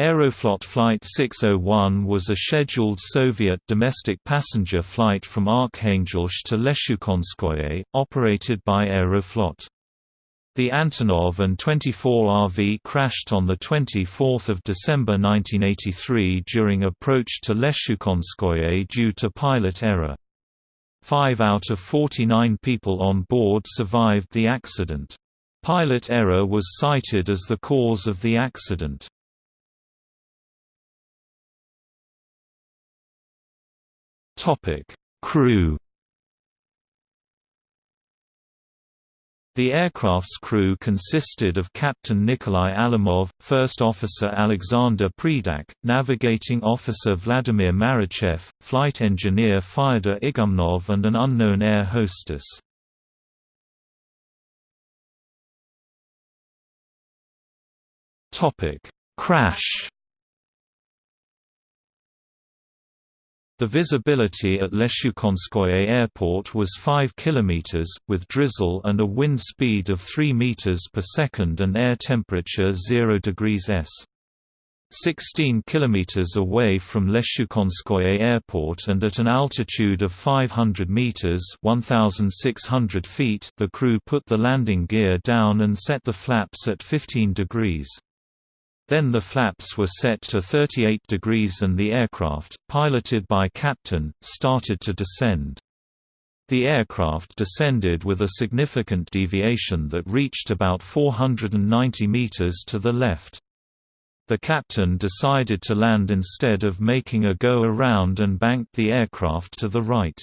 Aeroflot Flight 601 was a scheduled Soviet domestic passenger flight from Arkhangelsk to Leshukonskoye, operated by Aeroflot. The Antonov An-24RV crashed on 24 December 1983 during approach to Leshukonskoye due to pilot error. Five out of 49 people on board survived the accident. Pilot error was cited as the cause of the accident. Topic: Crew. The aircraft's crew consisted of Captain Nikolai Alimov, First Officer Alexander Predak, Navigating Officer Vladimir Marichev, Flight Engineer Fyodor Igumnov and an unknown air hostess. Crash The visibility at Leshukonskoye Airport was 5 km, with drizzle and a wind speed of 3 m per second and air temperature 0 degrees S. 16 km away from Leshukonskoye Airport and at an altitude of 500 meters (1,600 feet), the crew put the landing gear down and set the flaps at 15 degrees. Then the flaps were set to 38 degrees and the aircraft, piloted by captain, started to descend. The aircraft descended with a significant deviation that reached about 490 meters to the left. The captain decided to land instead of making a go-around and banked the aircraft to the right.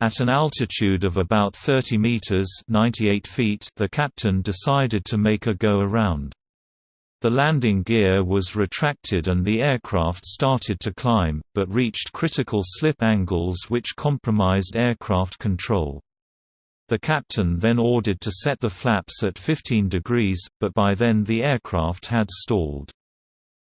At an altitude of about 30 meters 98 feet, the captain decided to make a go-around. The landing gear was retracted and the aircraft started to climb, but reached critical slip angles which compromised aircraft control. The captain then ordered to set the flaps at 15 degrees, but by then the aircraft had stalled.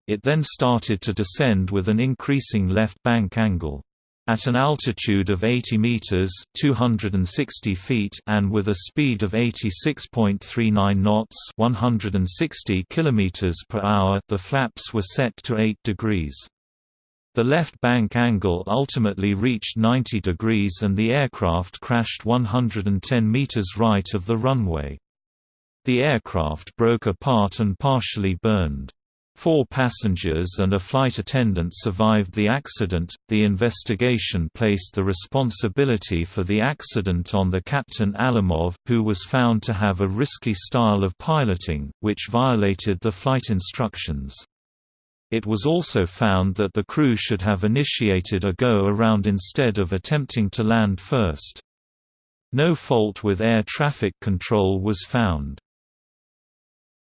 It then started to descend with an increasing left bank angle. At an altitude of 80 meters (260 feet) and with a speed of 86.39 knots (160 kilometers per hour), the flaps were set to 8 degrees. The left bank angle ultimately reached 90 degrees and the aircraft crashed 110 meters right of the runway. The aircraft broke apart and partially burned. Four passengers and a flight attendant survived the accident. The investigation placed the responsibility for the accident on the Captain Alimov, who was found to have a risky style of piloting, which violated the flight instructions. It was also found that the crew should have initiated a go-around instead of attempting to land first. No fault with air traffic control was found.